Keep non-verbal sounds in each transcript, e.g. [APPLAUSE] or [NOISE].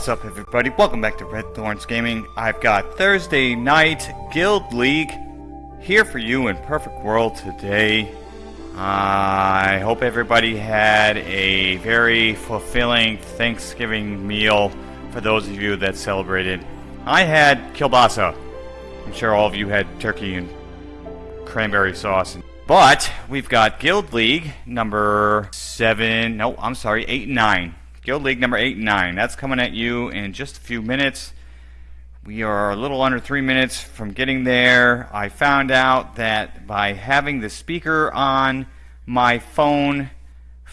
What's up everybody, welcome back to Red Thorns Gaming. I've got Thursday night Guild League here for you in Perfect World today. I hope everybody had a very fulfilling Thanksgiving meal for those of you that celebrated. I had kielbasa. I'm sure all of you had turkey and cranberry sauce. But we've got Guild League number 7, no, I'm sorry, 8 and 9. Guild League number 8 and 9. That's coming at you in just a few minutes. We are a little under three minutes from getting there. I found out that by having the speaker on my phone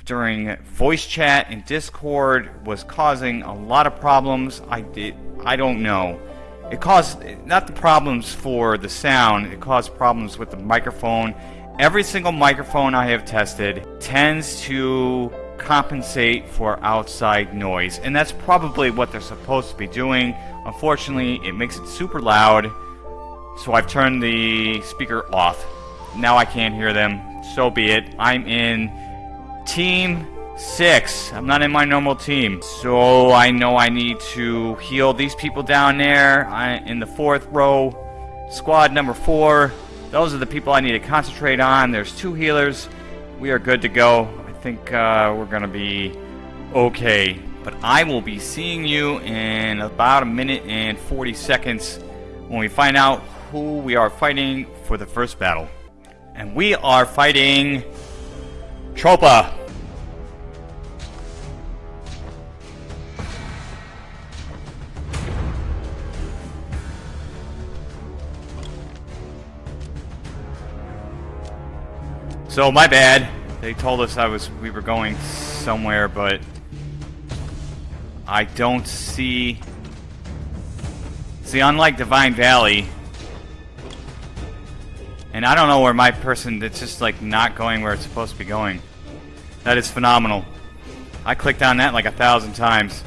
during voice chat and Discord was causing a lot of problems. I did I don't know. It caused not the problems for the sound, it caused problems with the microphone. Every single microphone I have tested tends to compensate for outside noise. And that's probably what they're supposed to be doing. Unfortunately, it makes it super loud. So I've turned the speaker off. Now I can't hear them. So be it. I'm in Team 6. I'm not in my normal team. So I know I need to heal these people down there I, in the fourth row. Squad number 4. Those are the people I need to concentrate on. There's two healers. We are good to go think uh, we're to be okay. But I will be seeing you in about a minute and 40 seconds when we find out who we are fighting for the first battle. And we are fighting Tropa. So my bad. They told us I was we were going somewhere, but I don't see. See, unlike Divine Valley, and I don't know where my person that's just like not going where it's supposed to be going. That is phenomenal. I clicked on that like a thousand times.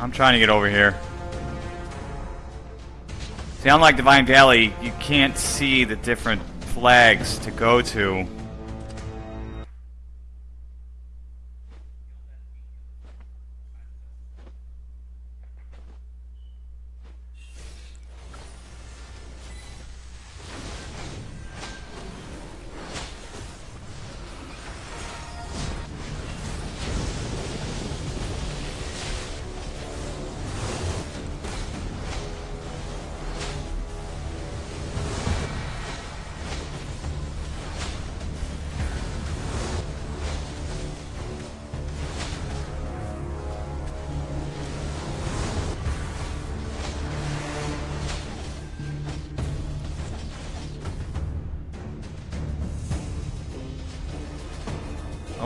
I'm trying to get over here. See, unlike Divine Valley, you can't see the different flags to go to.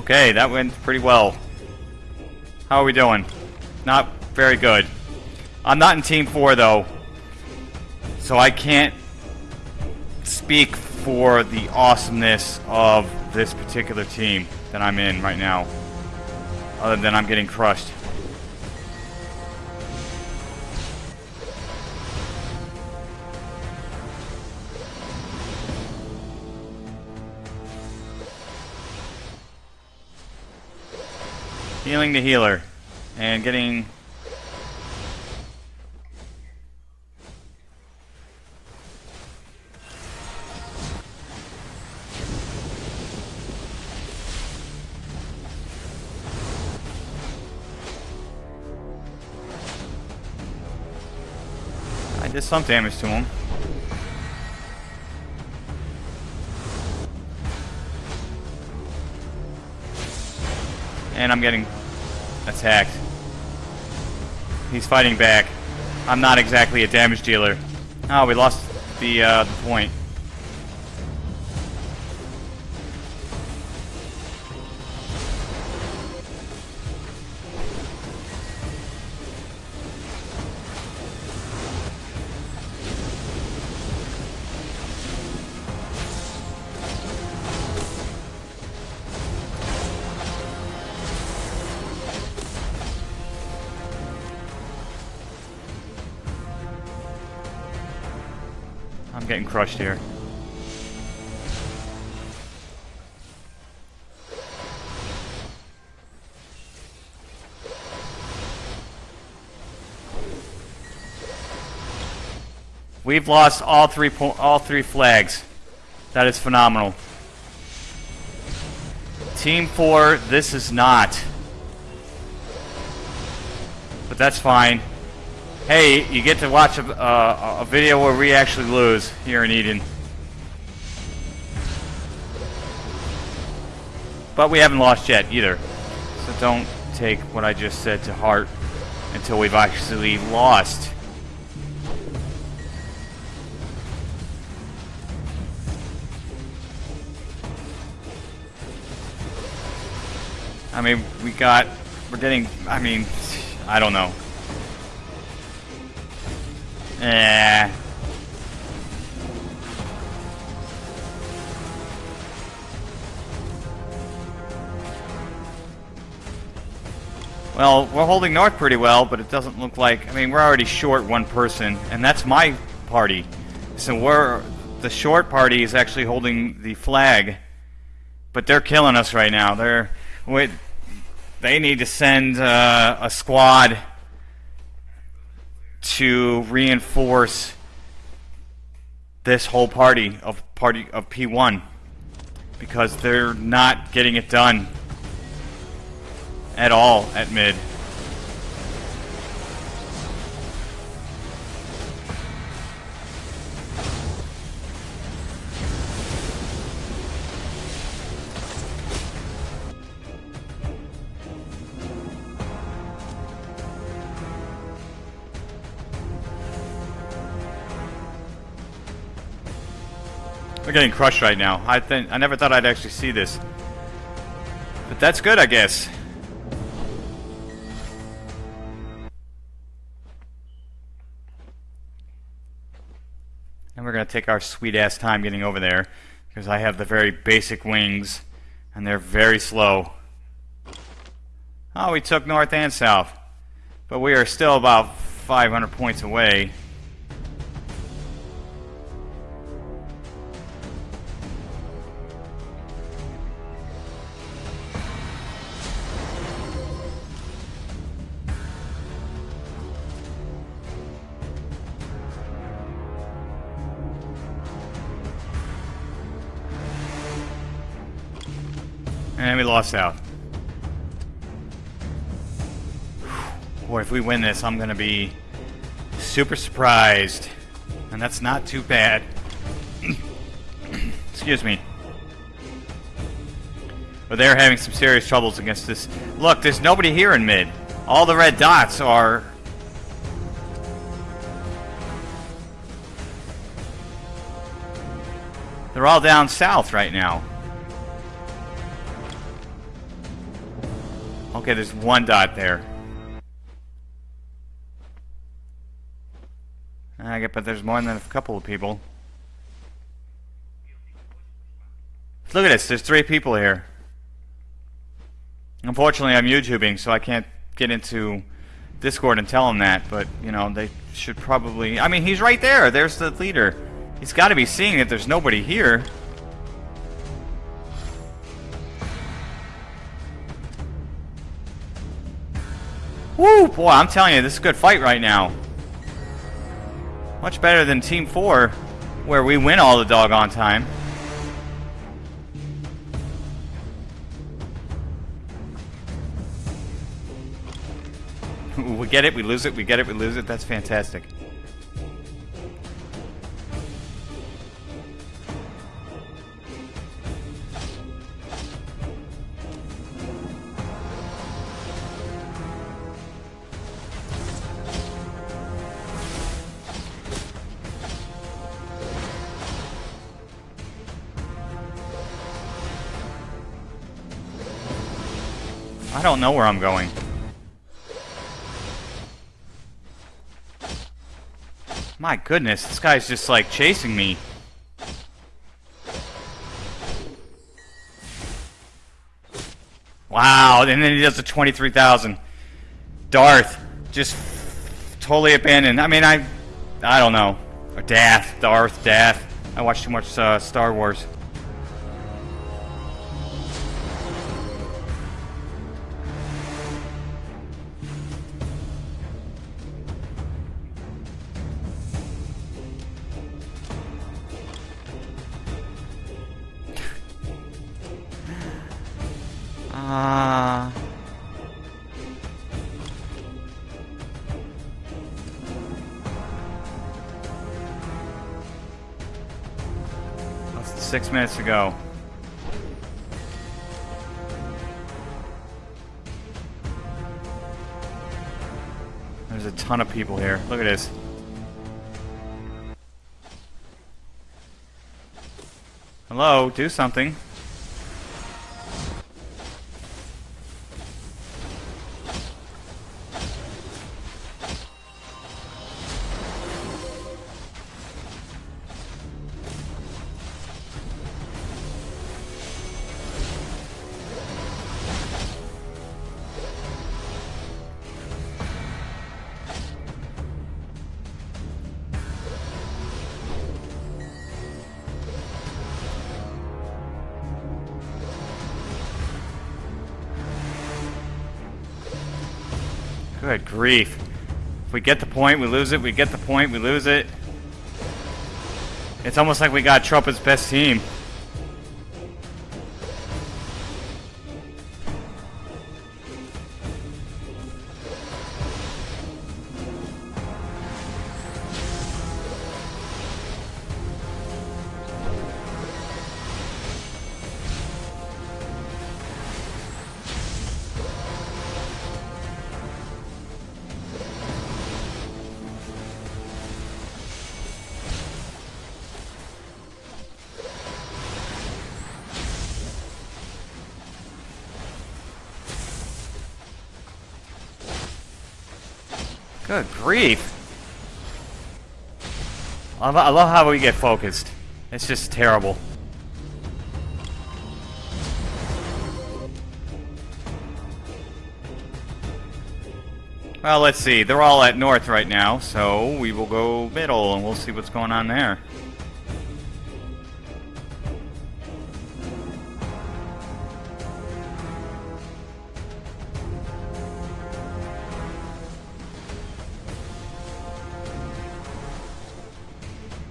Okay, that went pretty well. How are we doing? Not very good. I'm not in Team 4, though. So I can't speak for the awesomeness of this particular team that I'm in right now. Other than I'm getting crushed. Healing the healer. And getting... I did some damage to him. And I'm getting attacked. He's fighting back. I'm not exactly a damage dealer. Oh, we lost the, uh, the point. I'm getting crushed here. We've lost all three all three flags. That is phenomenal. Team 4, this is not. But that's fine. Hey, you get to watch a, uh, a video where we actually lose here in Eden. But we haven't lost yet either. So don't take what I just said to heart until we've actually lost. I mean, we got, we're getting, I mean, I don't know. Eh. Well, we're holding north pretty well, but it doesn't look like... I mean, we're already short one person, and that's my party. So we're... The short party is actually holding the flag, but they're killing us right now. They're... Wait, they need to send uh, a squad to reinforce this whole party of party of P1 because they're not getting it done at all at mid. Getting crushed right now. I think I never thought I'd actually see this. But that's good, I guess. And we're going to take our sweet ass time getting over there because I have the very basic wings and they're very slow. Oh, we took north and south. But we are still about 500 points away. And we lost out. Boy, if we win this, I'm going to be super surprised. And that's not too bad. [CLEARS THROAT] Excuse me. But they're having some serious troubles against this. Look, there's nobody here in mid. All the red dots are... They're all down south right now. Okay, there's one dot there. I get, but there's more than a couple of people. Look at this, there's three people here. Unfortunately, I'm YouTubing, so I can't get into Discord and tell them that, but, you know, they should probably... I mean, he's right there, there's the leader. He's got to be seeing that there's nobody here. Boy, I'm telling you, this is a good fight right now. Much better than Team 4, where we win all the doggone time. [LAUGHS] we get it, we lose it, we get it, we lose it. That's fantastic. Don't know where I'm going. My goodness, this guy's just like chasing me. Wow, and then he does the 23,000. Darth, just totally abandoned. I mean, I, I don't know. Or Dath, Darth, Dath. I watch too much uh, Star Wars. To go. There's a ton of people here. Look at this. Hello, do something. Grief. If we get the point, we lose it. We get the point, we lose it. It's almost like we got Trumpet's best team. Good grief. I lo- I love how we get focused. It's just terrible. Well, let's see. They're all at north right now, so we will go middle and we'll see what's going on there.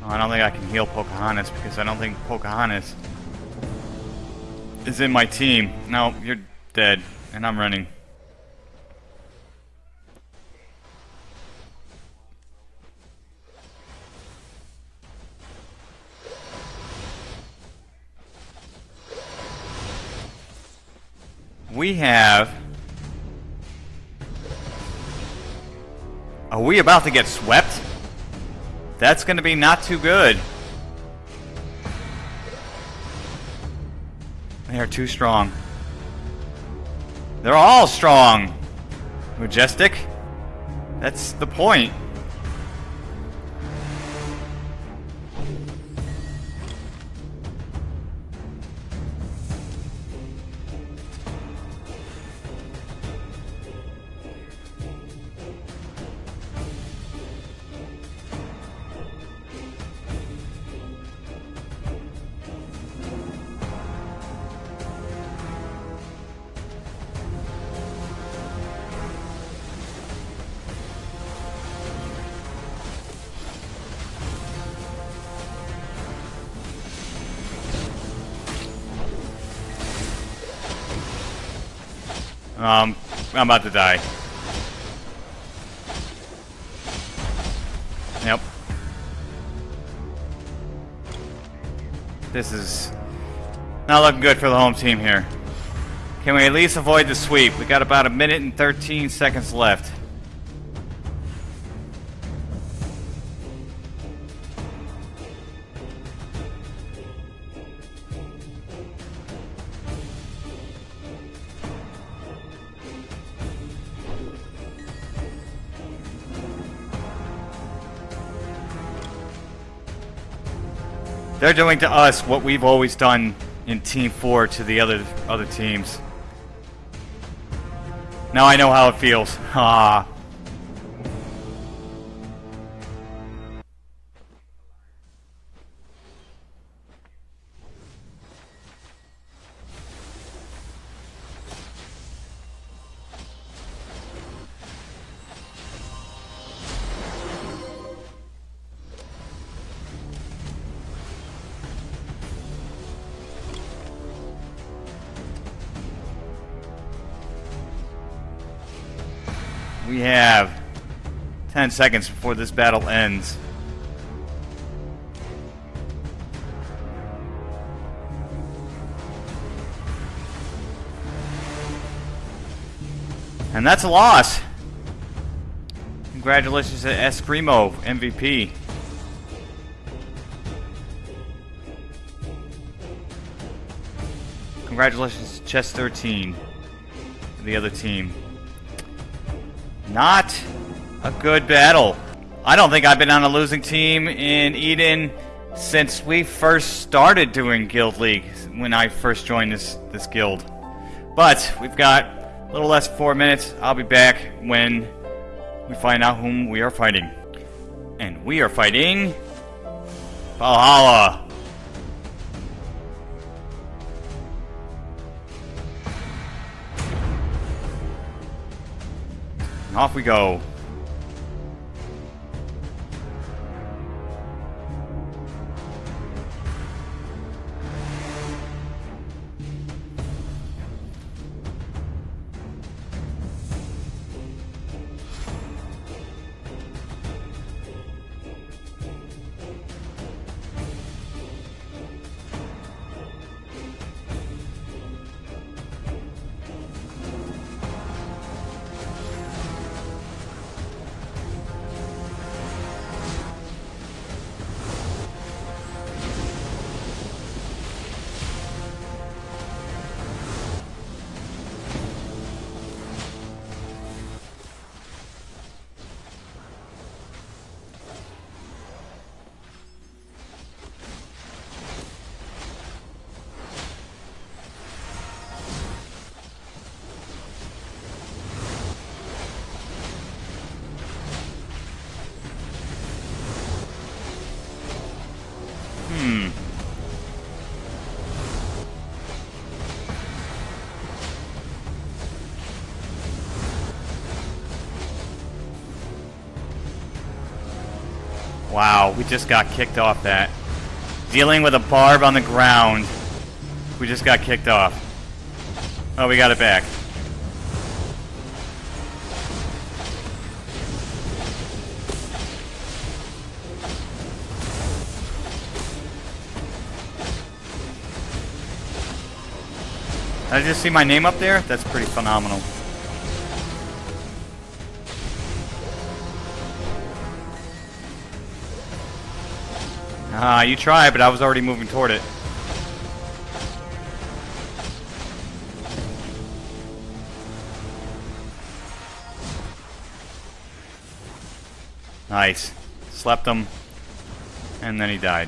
Oh, I don't think I can heal Pocahontas because I don't think Pocahontas is in my team. No, you're dead, and I'm running. We have... Are we about to get swept? That's going to be not too good. They are too strong. They're all strong. Majestic. That's the point. Um, I'm about to die. Yep. This is not looking good for the home team here. Can we at least avoid the sweep? We got about a minute and 13 seconds left. They're doing to us what we've always done in Team 4 to the other other teams. Now I know how it feels. [LAUGHS] Ah. 10 seconds before this battle ends. And that's a loss. Congratulations to Escrimo, MVP. Congratulations to Chess 13, the other team. Not a good battle. I don't think I've been on a losing team in Eden since we first started doing Guild League, when I first joined this, this guild. But we've got a little less than four minutes. I'll be back when we find out whom we are fighting. And we are fighting... Valhalla. Off we go. Wow, we just got kicked off that. Dealing with a barb on the ground. We just got kicked off. Oh, we got it back. Did I just see my name up there? That's pretty phenomenal. Ah, you tried, but I was already moving toward it. Nice. Slept him. And then he died.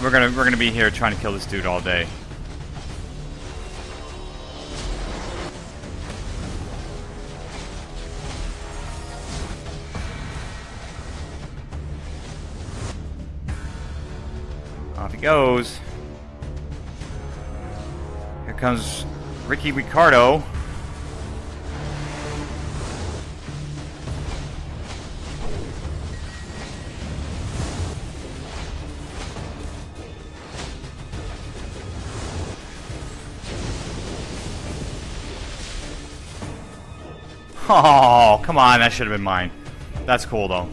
We're gonna we're gonna be here trying to kill this dude all day. Goes. Here comes Ricky Ricardo. [LAUGHS] Oh, come on, that should have been mine. That's cool, though.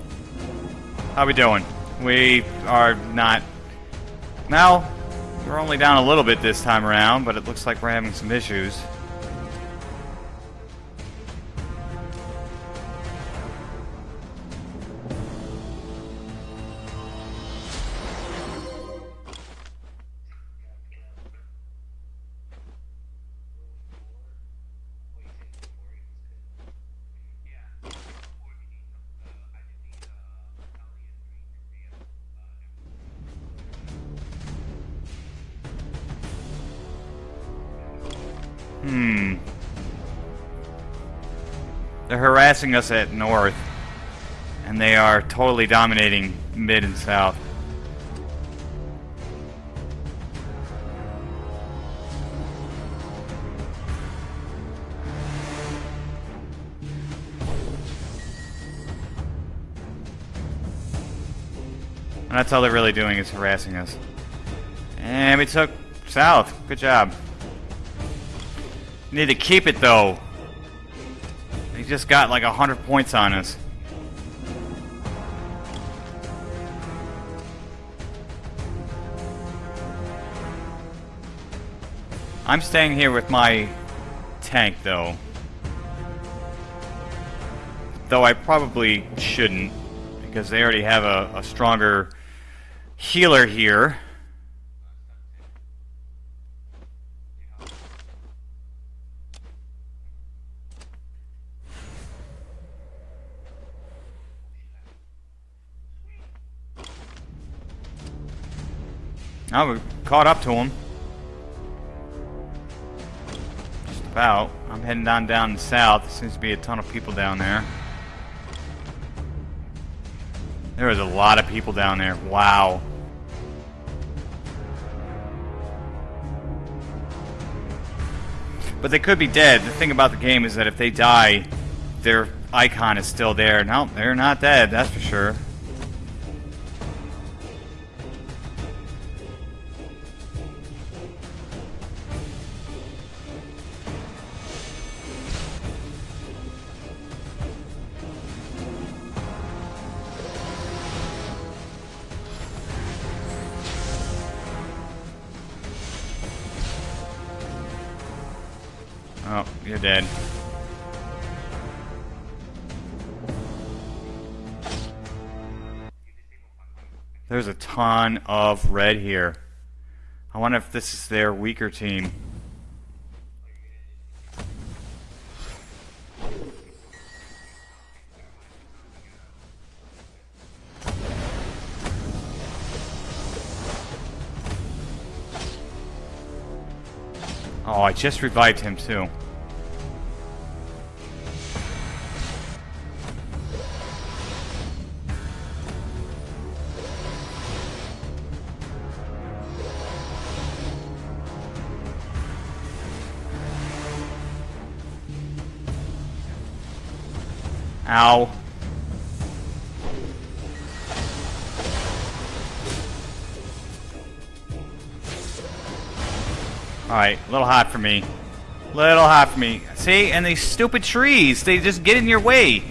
How we doing? We are not... Now, we're only down a little bit this time around, but it looks like we're having some issues. Hmm. They're harassing us at north. And they are totally dominating mid and south. And that's all they're really doing is harassing us. And we took south. Good job. Need to keep it though. He just got like a hundred points on us. I'm staying here with my tank though. Though I probably shouldn't because they already have a, a stronger healer here. Oh, we caught up to him. Just about. I'm heading down down south. There seems to be a ton of people down there. There is a lot of people down there. Wow. But they could be dead. The thing about the game is that if they die, their icon is still there. No, they're not dead, that's for sure. You're dead. There's a ton of red here. I wonder if this is their weaker team. Oh, I just revived him too. Ow. Alright, a little hot for me. Little hot for me. See, and these stupid trees, they just get in your way.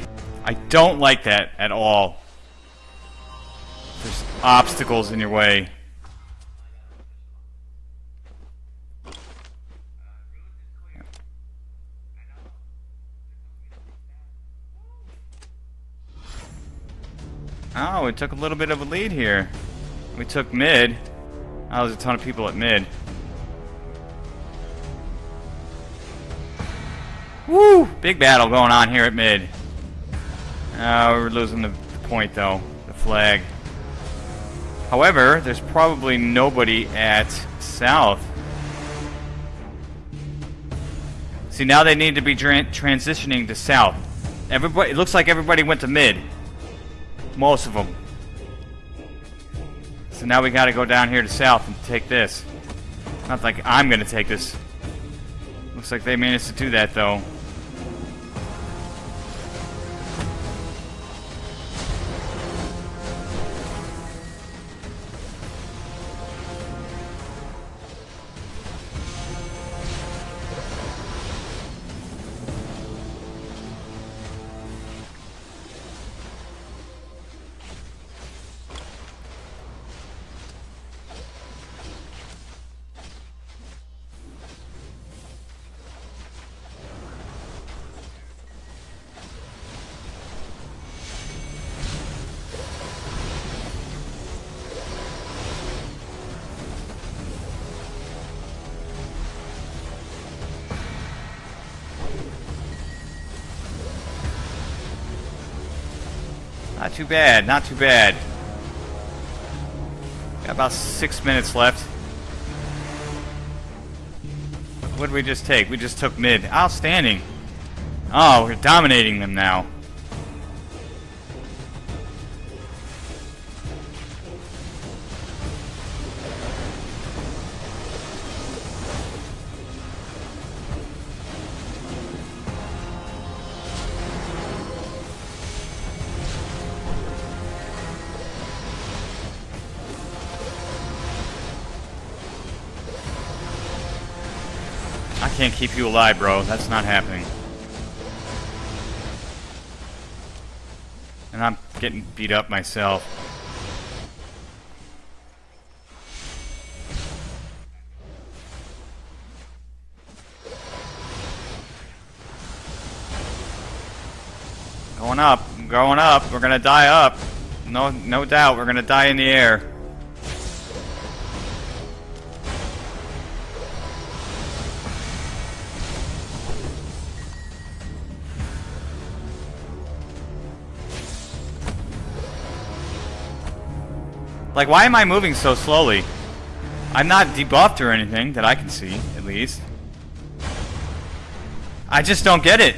I don't like that at all. There's obstacles in your way. Oh, we took a little bit of a lead here. We took mid. Oh, there's a ton of people at mid. Woo! Big battle going on here at mid. Oh, we're losing the point though. The flag. However, there's probably nobody at south. See, now they need to be transitioning to south. Everybody, it looks like everybody went to mid. Most of them. So now we gotta go down here to south and take this. Not like I'm gonna take this. Looks like they managed to do that though. Too bad, not too bad. Got about six minutes left. What did we just take? We just took mid. Outstanding. Oh, we're dominating them now. Can't keep you alive, bro. That's not happening. And I'm getting beat up myself. Going up, going up. We're gonna die up. No, no doubt. We're gonna die in the air. Like, why am I moving so slowly? I'm not debuffed or anything that I can see, at least. I just don't get it.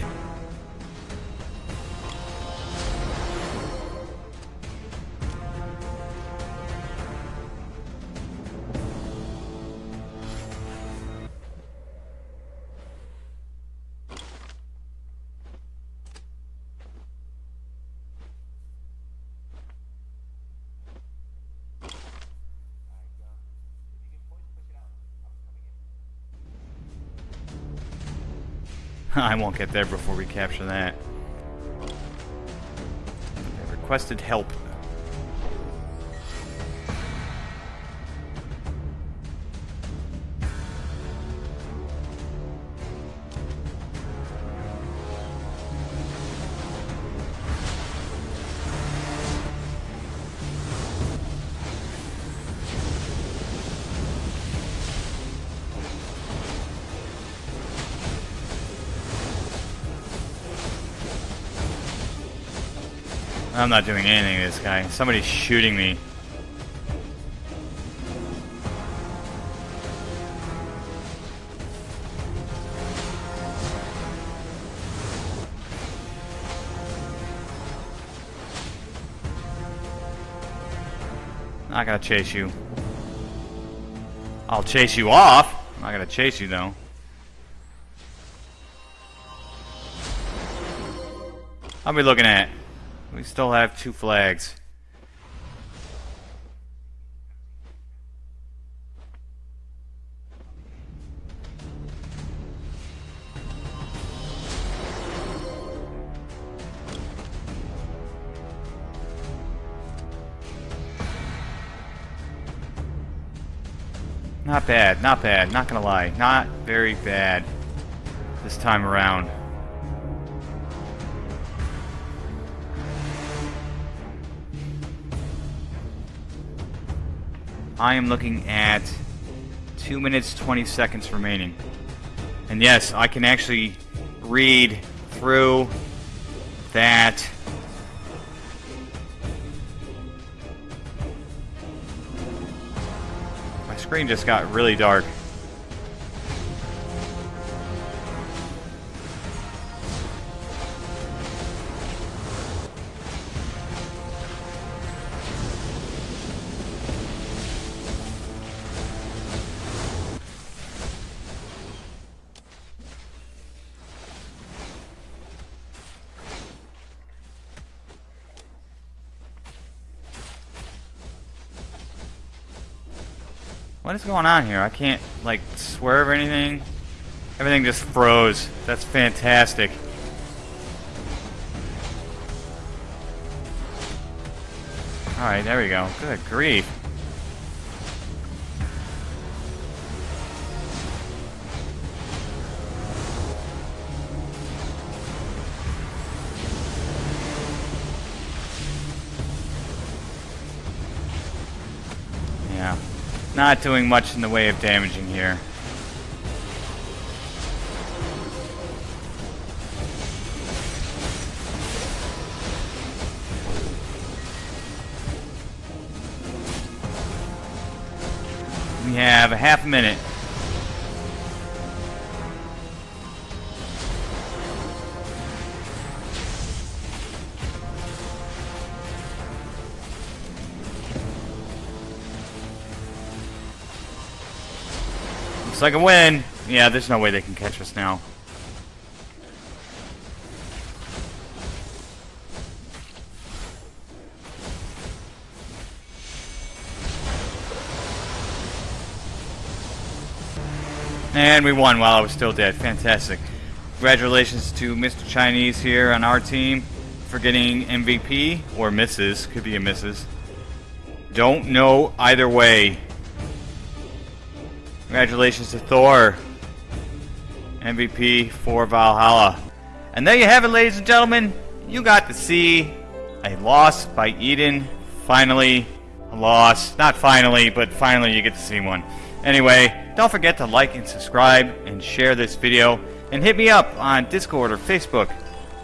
[LAUGHS] I won't get there before we capture that. Requested help. I'm not doing anything to this guy. Somebody's shooting me. Not gonna chase you. I'll chase you off. I'm not gonna chase you though. I'll be looking at we still have two flags. Not bad, not bad, not gonna lie. Not very bad this time around. I am looking at 2 minutes 20 seconds remaining. And yes, I can actually read through that My screen just got really dark. What is going on here? I can't, like, swerve or anything. Everything just froze. That's fantastic. Alright, there we go. Good grief. Not doing much in the way of damaging here. We have a half a minute. Looks like a win. Yeah, there's no way they can catch us now. And we won while I was still dead. Fantastic. Congratulations to Mr. Chinese here on our team for getting MVP. Or misses. Could be a misses. Don't know either way. Congratulations to Thor. MVP for Valhalla. And there you have it, ladies and gentlemen. You got to see a loss by Eden. Finally, a loss. Not finally, but finally you get to see one. Anyway, don't forget to like and subscribe and share this video. And hit me up on Discord or Facebook.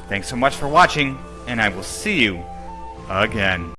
Thanks so much for watching, and I will see you again.